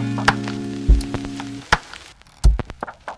you